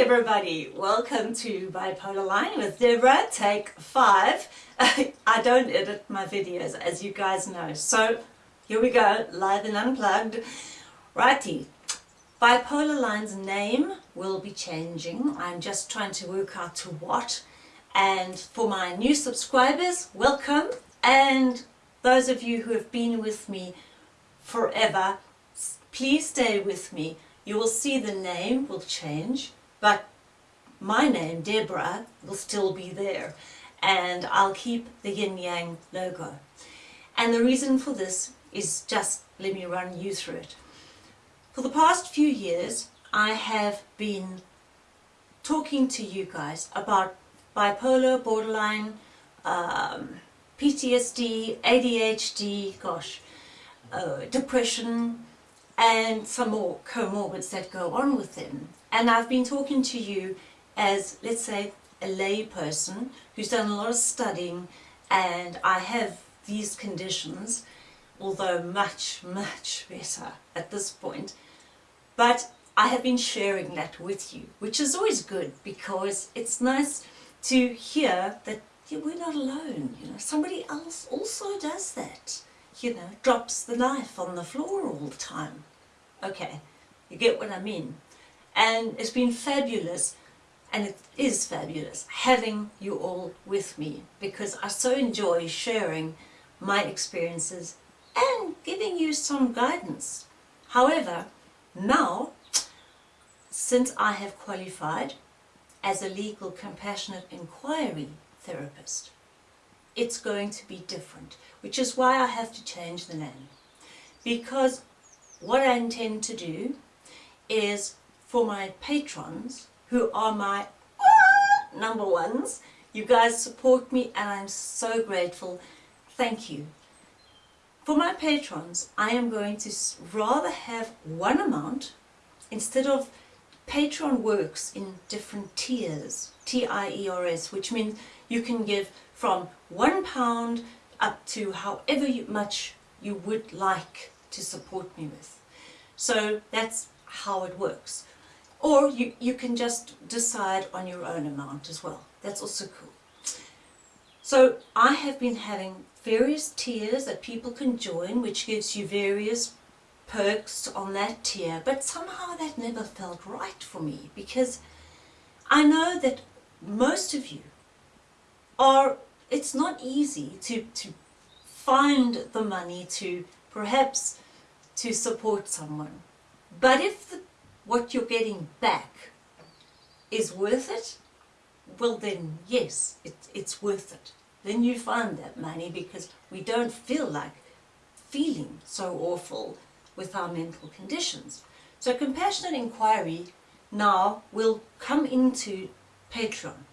everybody, welcome to Bipolar Line with Deborah, take five. I don't edit my videos as you guys know, so here we go, live and unplugged. Righty, Bipolar Line's name will be changing, I'm just trying to work out to what. And for my new subscribers, welcome. And those of you who have been with me forever, please stay with me. You will see the name will change, but my name, Deborah, will still be there. And I'll keep the Yin Yang logo. And the reason for this is just, let me run you through it. For the past few years, I have been talking to you guys about bipolar, borderline, um, PTSD, ADHD, gosh, uh, depression, and some more comorbids that go on with them. And I've been talking to you as, let's say, a lay person who's done a lot of studying and I have these conditions, although much, much better at this point. But I have been sharing that with you, which is always good because it's nice to hear that we're not alone, you know, somebody else also does that, you know, drops the knife on the floor all the time. Okay, you get what I mean. And it's been fabulous, and it is fabulous, having you all with me because I so enjoy sharing my experiences and giving you some guidance. However, now, since I have qualified as a legal compassionate inquiry therapist, it's going to be different, which is why I have to change the name. Because what I intend to do is for my patrons, who are my number ones, you guys support me and I'm so grateful. Thank you. For my patrons, I am going to rather have one amount instead of Patreon works in different tiers, T-I-E-R-S, which means you can give from one pound up to however much you would like to support me with. So that's how it works. Or you, you can just decide on your own amount as well. That's also cool. So I have been having various tiers that people can join, which gives you various perks on that tier, but somehow that never felt right for me because I know that most of you are, it's not easy to, to find the money to perhaps to support someone. But if the, what you're getting back is worth it, well then yes, it, it's worth it. Then you find that money because we don't feel like feeling so awful with our mental conditions. So compassionate inquiry now will come into Patreon.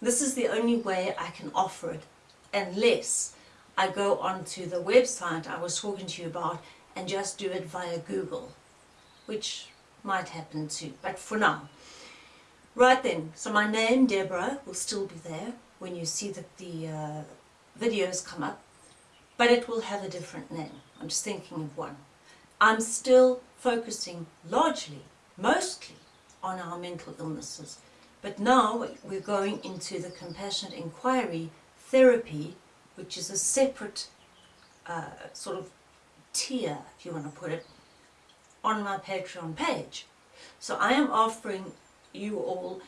This is the only way I can offer it unless I go onto the website I was talking to you about and just do it via Google, which might happen too, but for now. Right then, so my name, Deborah, will still be there when you see that the uh, videos come up, but it will have a different name. I'm just thinking of one. I'm still focusing largely, mostly, on our mental illnesses. But now we're going into the compassionate inquiry therapy, which is a separate uh, sort of tier, if you want to put it, on my Patreon page. So I am offering you all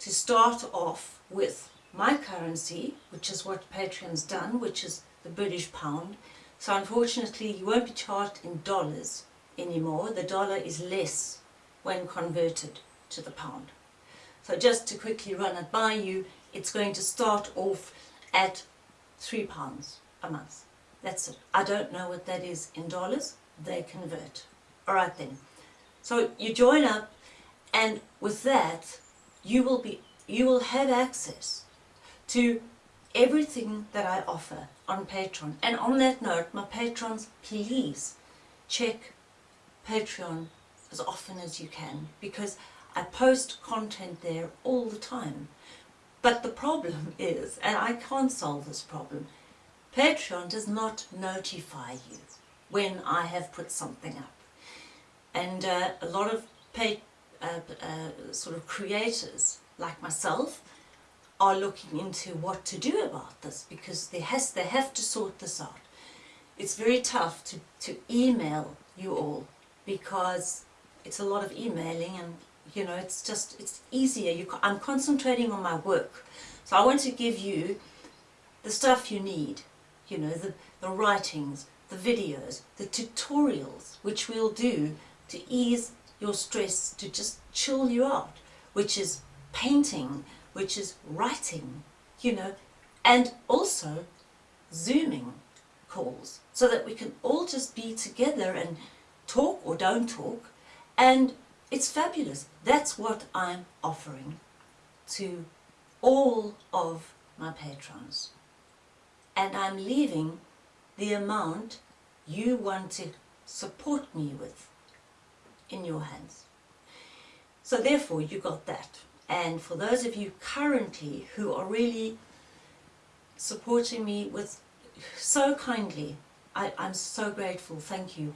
to start off with my currency, which is what Patreon's done, which is the British pound. So unfortunately you won't be charged in dollars anymore. The dollar is less when converted to the pound. So just to quickly run it by you, it's going to start off at three pounds a month. That's it. I don't know what that is in dollars. They convert. Alright then. So you join up and with that you will be you will have access to everything that I offer on Patreon. And on that note, my patrons, please check Patreon as often as you can because I post content there all the time. But the problem is, and I can't solve this problem, Patreon does not notify you when I have put something up. And uh, a lot of uh, uh, sort of creators like myself are looking into what to do about this because they, has, they have to sort this out. It's very tough to, to email you all because it's a lot of emailing and you know it's just it's easier you, I'm concentrating on my work so I want to give you the stuff you need you know the, the writings the videos the tutorials which we'll do to ease your stress to just chill you out which is painting which is writing you know and also zooming calls so that we can all just be together and talk or don't talk and it's fabulous. That's what I'm offering to all of my patrons. And I'm leaving the amount you want to support me with in your hands. So therefore you got that. And for those of you currently who are really supporting me with so kindly, I, I'm so grateful, thank you.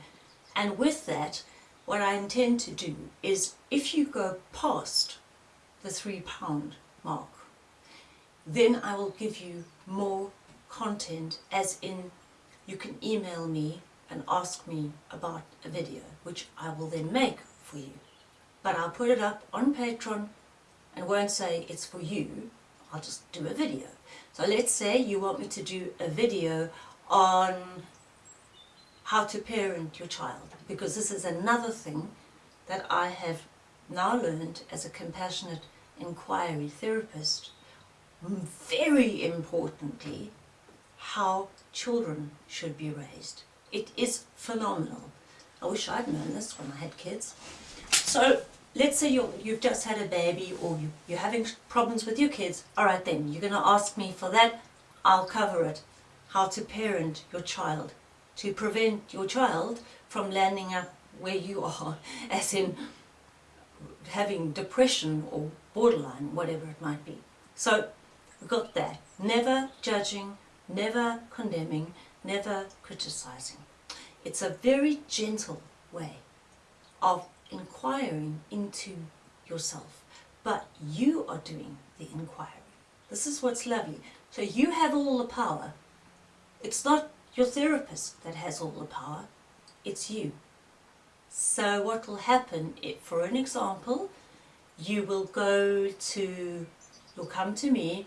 And with that, what I intend to do is if you go past the three pound mark, then I will give you more content as in you can email me and ask me about a video which I will then make for you. But I'll put it up on Patreon and won't say it's for you, I'll just do a video. So let's say you want me to do a video on how to parent your child because this is another thing that I have now learned as a compassionate inquiry therapist very importantly how children should be raised it is phenomenal. I wish I'd known this when I had kids. So let's say you you've just had a baby or you, you're having problems with your kids. Alright then you're going to ask me for that. I'll cover it. How to parent your child. To prevent your child from landing up where you are, as in having depression or borderline, whatever it might be. So we've got that. Never judging, never condemning, never criticizing. It's a very gentle way of inquiring into yourself, but you are doing the inquiry. This is what's lovely. So you have all the power. It's not your therapist that has all the power, it's you. So what will happen, if, for an example, you will go to, you'll come to me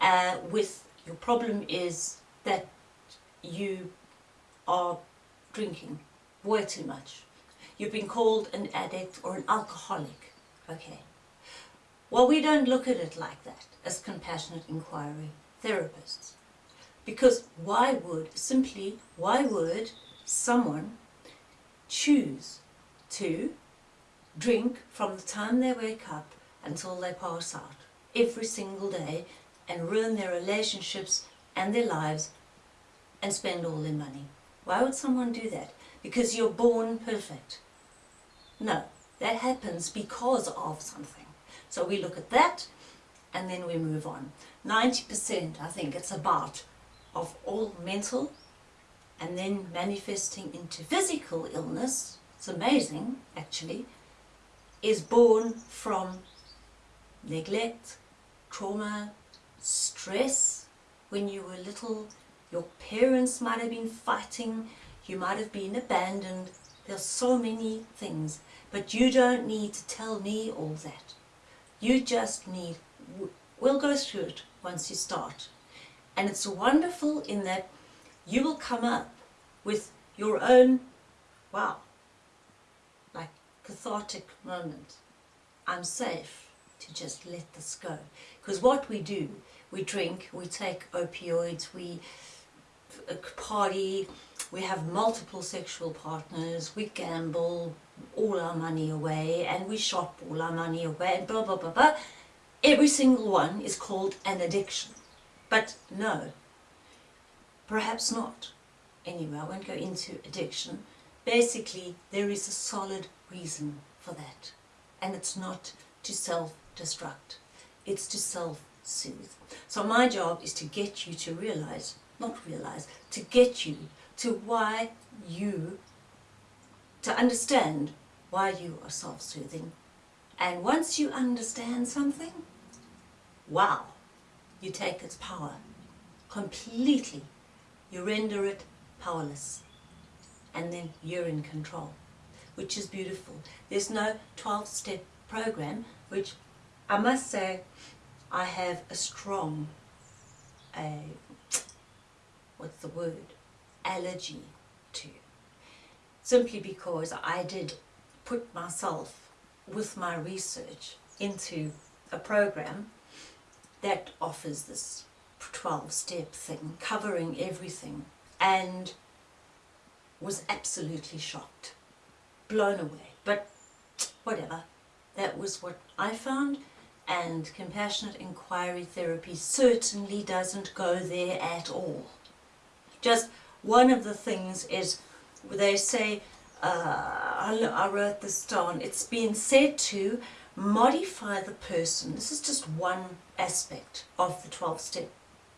uh, with, your problem is that you are drinking way too much. You've been called an addict or an alcoholic. Okay. Well, we don't look at it like that as compassionate inquiry therapists. Because why would, simply, why would someone choose to drink from the time they wake up until they pass out every single day and ruin their relationships and their lives and spend all their money. Why would someone do that? Because you're born perfect. No, that happens because of something. So we look at that and then we move on. 90% I think it's about of all mental and then manifesting into physical illness, it's amazing actually, is born from neglect, trauma, stress. When you were little, your parents might have been fighting, you might have been abandoned. There's so many things, but you don't need to tell me all that. You just need, we'll go through it once you start. And it's wonderful in that you will come up with your own, wow, like cathartic moment. I'm safe to just let this go. Because what we do, we drink, we take opioids, we party, we have multiple sexual partners, we gamble all our money away, and we shop all our money away, and blah, blah, blah, blah. Every single one is called an addiction. But no, perhaps not. Anyway, I won't go into addiction. Basically, there is a solid reason for that. And it's not to self-destruct. It's to self-soothe. So my job is to get you to realize, not realize, to get you to why you, to understand why you are self-soothing And once you understand something, wow, you take its power completely. You render it powerless. And then you're in control, which is beautiful. There's no 12-step program, which I must say I have a strong, uh, what's the word, allergy to. Simply because I did put myself with my research into a program that offers this 12 step thing covering everything and was absolutely shocked blown away. But whatever. That was what I found and compassionate inquiry therapy certainly doesn't go there at all just one of the things is they say uh, I wrote this down it's been said to modify the person this is just one aspect of the 12 step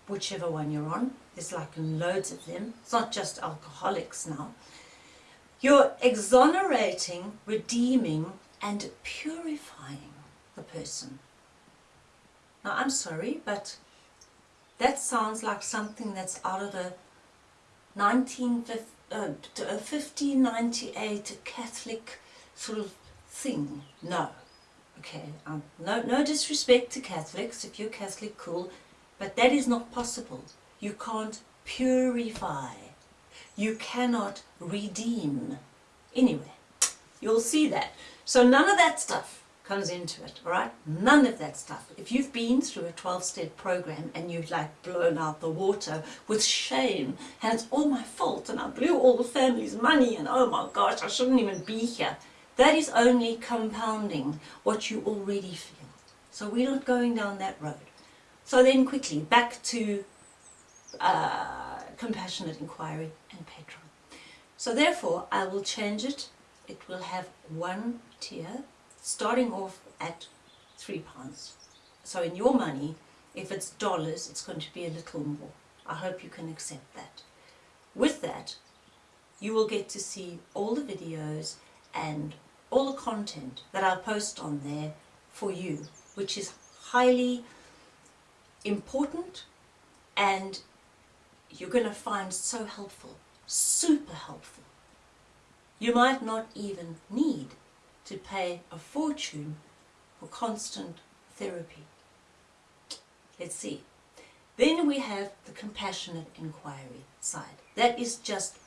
whichever one you're on. There's like loads of them. It's not just alcoholics now. You're exonerating, redeeming and purifying the person. Now I'm sorry, but that sounds like something that's out of a 1598 uh, Catholic sort of thing. No. Okay, um, no, no disrespect to Catholics. If you're Catholic, cool. But that is not possible. You can't purify. You cannot redeem. Anyway, you'll see that. So none of that stuff comes into it, alright? None of that stuff. If you've been through a 12-step program and you've like blown out the water with shame and it's all my fault and I blew all the family's money and oh my gosh, I shouldn't even be here. That is only compounding what you already feel. So we're not going down that road. So then quickly, back to uh, compassionate inquiry and Patreon. So therefore, I will change it. It will have one tier, starting off at three pounds. So in your money, if it's dollars, it's going to be a little more. I hope you can accept that. With that, you will get to see all the videos and all the content that I'll post on there for you, which is highly important and you're going to find so helpful, super helpful. You might not even need to pay a fortune for constant therapy. Let's see. Then we have the compassionate inquiry side. That is just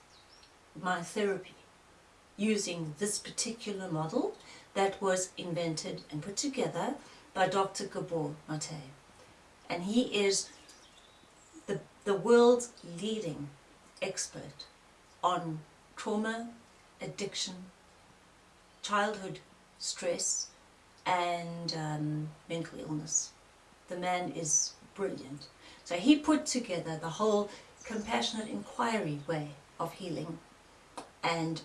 my therapy using this particular model that was invented and put together by Dr. Gabor Mate and he is the, the world's leading expert on trauma, addiction, childhood stress and um, mental illness. The man is brilliant. So he put together the whole compassionate inquiry way of healing and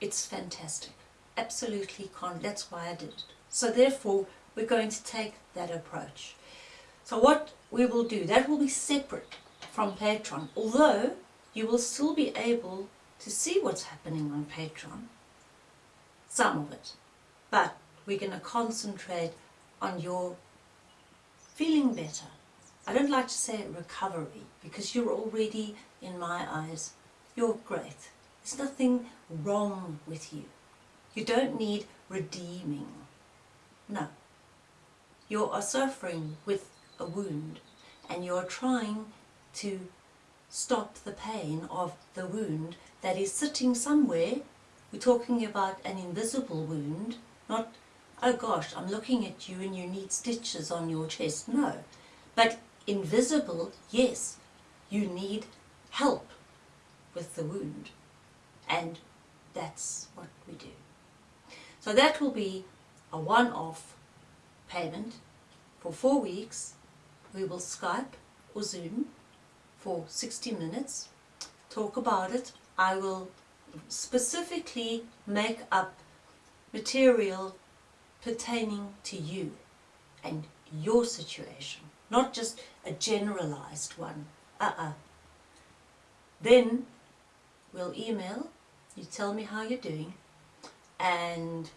it's fantastic. Absolutely, con that's why I did it. So therefore, we're going to take that approach. So what we will do, that will be separate from Patreon, although you will still be able to see what's happening on Patreon, some of it, but we're going to concentrate on your feeling better. I don't like to say recovery because you're already, in my eyes, you're great. There's nothing wrong with you. You don't need redeeming. No. You are suffering with a wound and you're trying to stop the pain of the wound that is sitting somewhere. We're talking about an invisible wound, not, oh gosh, I'm looking at you and you need stitches on your chest. No. But invisible, yes, you need help with the wound. And that's what we do. So that will be a one-off payment for four weeks we will Skype or Zoom for 60 minutes, talk about it. I will specifically make up material pertaining to you and your situation, not just a generalized one. Uh-uh. Then we'll email, you tell me how you're doing, and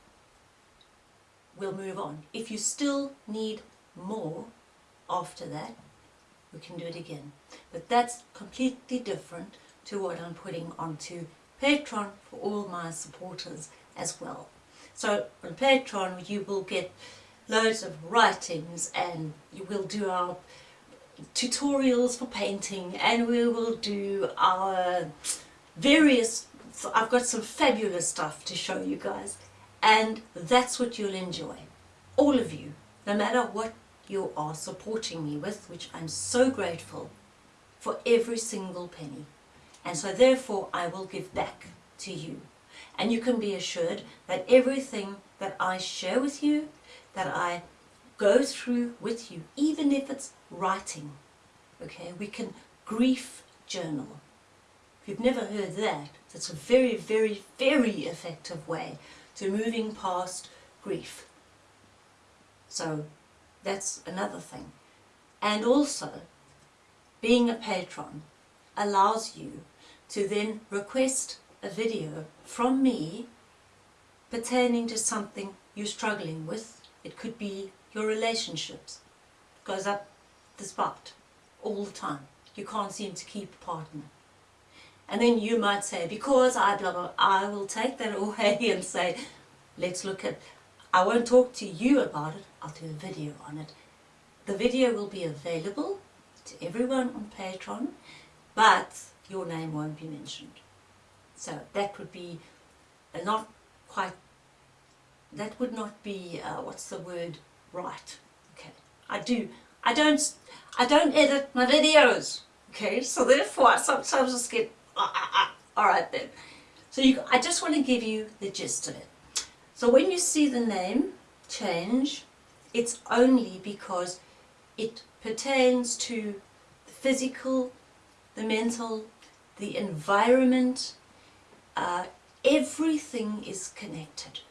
we'll move on. If you still need more after that, we can do it again. But that's completely different to what I'm putting onto Patreon for all my supporters as well. So on Patreon you will get loads of writings and you will do our tutorials for painting and we will do our various I've got some fabulous stuff to show you guys. And that's what you'll enjoy. All of you no matter what you are supporting me with which I'm so grateful for every single penny and so therefore I will give back to you and you can be assured that everything that I share with you that I go through with you, even if it's writing. Okay, we can grief journal. If you've never heard that, that's a very, very, very effective way to moving past grief. So that's another thing. And also, being a patron allows you to then request a video from me pertaining to something you're struggling with it could be your relationships. It goes up the spot all the time. You can't seem to keep a partner. And then you might say, because I blah blah, I will take that away and say, let's look at, I won't talk to you about it, I'll do a video on it. The video will be available to everyone on Patreon, but your name won't be mentioned. So that would be a not quite that would not be, uh, what's the word, right. Okay, I do, I don't, I don't edit my videos, okay, so therefore I sometimes just get, uh, uh, uh. alright then. So you, I just want to give you the gist of it. So when you see the name change, it's only because it pertains to the physical, the mental, the environment, uh, everything is connected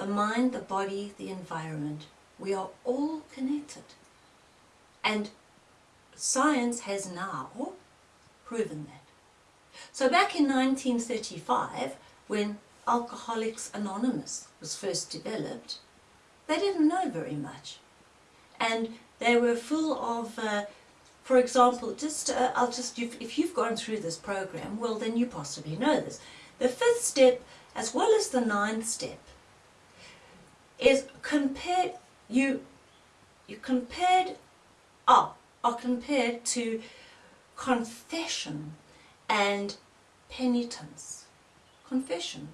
the mind, the body, the environment. We are all connected. And science has now proven that. So back in 1935, when Alcoholics Anonymous was first developed, they didn't know very much. And they were full of, uh, for example, just, uh, I'll just, if you've gone through this program, well then you possibly know this. The fifth step, as well as the ninth step, is compared you you compared up are compared to confession and penitence. Confession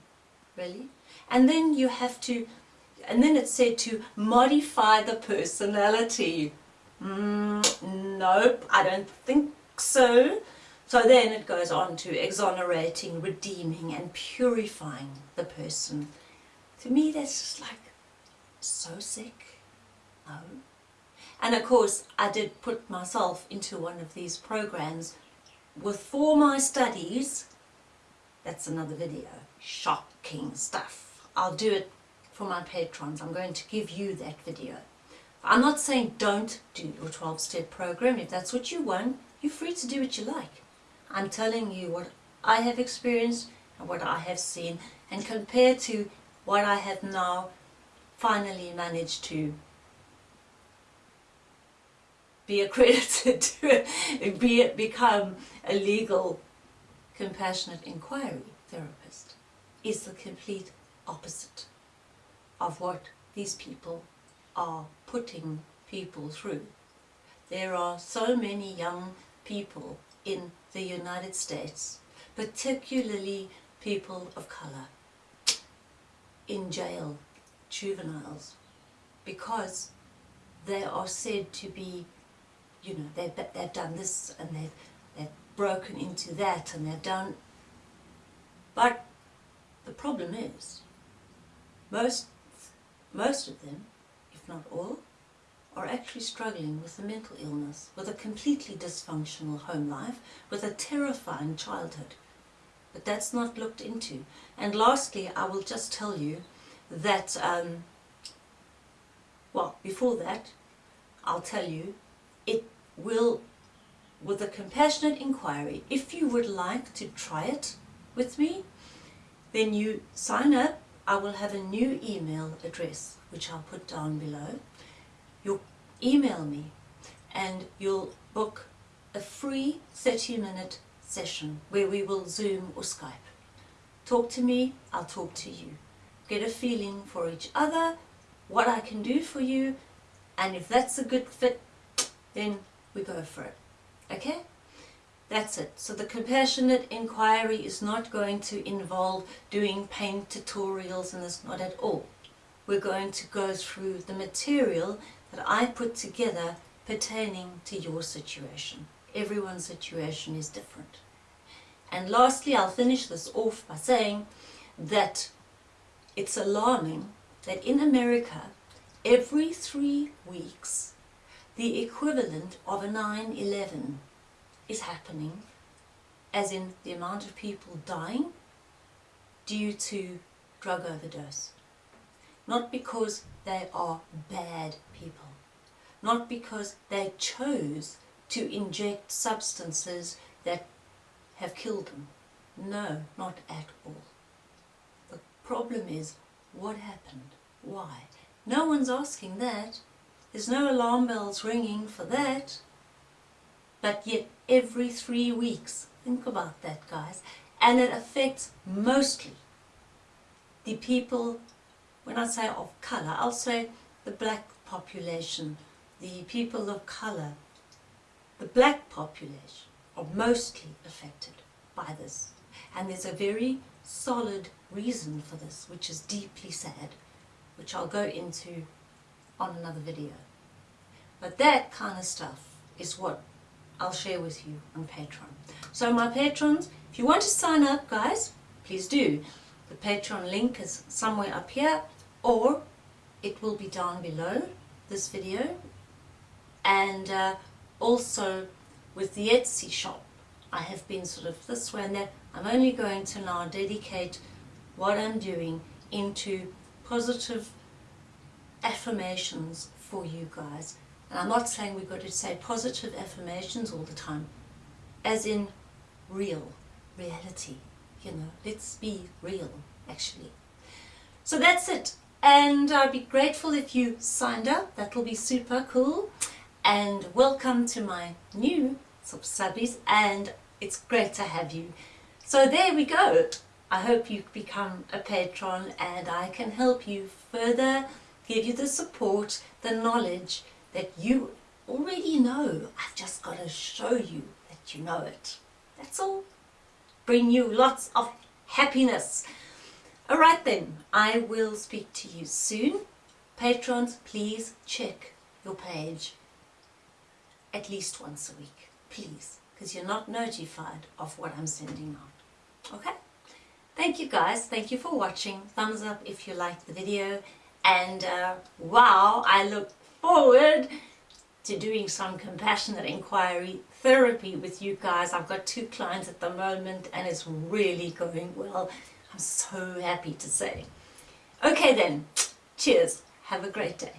really? And then you have to and then it's said to modify the personality mm, nope I don't think so so then it goes on to exonerating redeeming and purifying the person to me that's just like so sick? No. And of course, I did put myself into one of these programs with for my studies. That's another video. Shocking stuff. I'll do it for my patrons. I'm going to give you that video. I'm not saying don't do your 12-step program. If that's what you want, you're free to do what you like. I'm telling you what I have experienced and what I have seen and compared to what I have now finally managed to be accredited to be, become a legal compassionate inquiry therapist is the complete opposite of what these people are putting people through. There are so many young people in the United States, particularly people of colour, in jail juveniles because they are said to be, you know, they've, they've done this and they've, they've broken into that and they've done... But the problem is, most, most of them, not all, are actually struggling with a mental illness, with a completely dysfunctional home life, with a terrifying childhood. But that's not looked into. And lastly, I will just tell you that, um, well, before that, I'll tell you, it will, with a compassionate inquiry, if you would like to try it with me, then you sign up I will have a new email address which I'll put down below. You'll email me and you'll book a free 30 minute session where we will Zoom or Skype. Talk to me, I'll talk to you. Get a feeling for each other, what I can do for you, and if that's a good fit, then we go for it. Okay? That's it. So the compassionate inquiry is not going to involve doing pain tutorials and it's not at all. We're going to go through the material that I put together pertaining to your situation. Everyone's situation is different. And lastly, I'll finish this off by saying that it's alarming that in America, every three weeks, the equivalent of a 9-11 is happening, as in the amount of people dying due to drug overdose. Not because they are bad people, not because they chose to inject substances that have killed them. No, not at all. The problem is, what happened? Why? No one's asking that. There's no alarm bells ringing for that. But yet every three weeks, think about that guys, and it affects mostly the people, when I say of colour, I'll say the black population, the people of colour, the black population are mostly affected by this. And there's a very solid reason for this, which is deeply sad, which I'll go into on another video. But that kind of stuff is what I'll share with you on Patreon. So my patrons, if you want to sign up guys, please do. The Patreon link is somewhere up here or it will be down below this video and uh, also with the Etsy shop I have been sort of this way and that I'm only going to now dedicate what I'm doing into positive affirmations for you guys and I'm not saying we've got to say positive affirmations all the time as in real reality you know let's be real actually so that's it and I'd be grateful if you signed up that will be super cool and welcome to my new subbies and it's great to have you. So there we go. I hope you become a patron and I can help you further, give you the support, the knowledge that you already know. I've just got to show you that you know it. That's all. Bring you lots of happiness. Alright then, I will speak to you soon. Patrons, please check your page at least once a week, please, because you're not notified of what I'm sending out. Okay? Thank you guys. Thank you for watching. Thumbs up if you liked the video. And uh, wow, I look forward to doing some compassionate inquiry therapy with you guys. I've got two clients at the moment and it's really going well. I'm so happy to say. Okay then, cheers. Have a great day.